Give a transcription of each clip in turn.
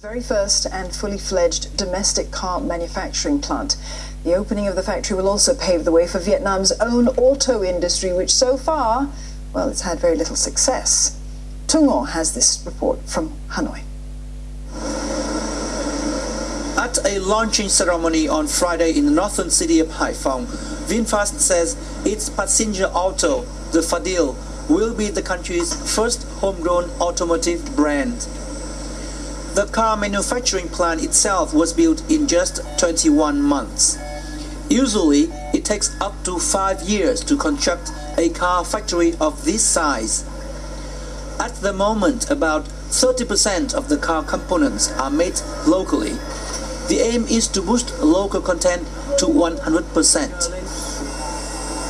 very first and fully fledged domestic car manufacturing plant. The opening of the factory will also pave the way for Vietnam's own auto industry, which so far, well, it's had very little success. Tung Ngo has this report from Hanoi. At a launching ceremony on Friday in the northern city of Haiphong, VinFast says its passenger auto, the Fadil, will be the country's first homegrown automotive brand. The car manufacturing plant itself was built in just 21 months. Usually, it takes up to 5 years to construct a car factory of this size. At the moment, about 30% of the car components are made locally. The aim is to boost local content to 100%.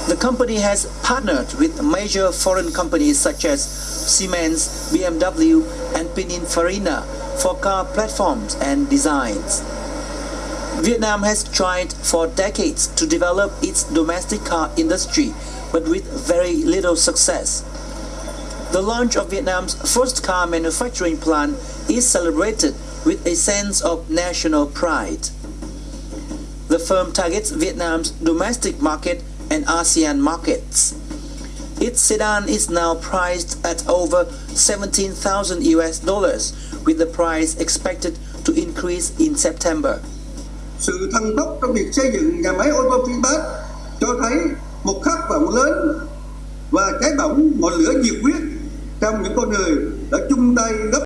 The company has partnered with major foreign companies such as Siemens, BMW and Pininfarina for car platforms and designs. Vietnam has tried for decades to develop its domestic car industry, but with very little success. The launch of Vietnam's first car manufacturing plant is celebrated with a sense of national pride. The firm targets Vietnam's domestic market and ASEAN markets. Its sedan is now priced at over 17,000 US dollars, with the price expected to increase in September. Sự thăng tốc trong việc xây dựng nhà máy ô tô VinFast cho thấy một khát vọng lớn và cháy bỏng ngọn lửa nhiệt huyết trong những con người đã chung tay góp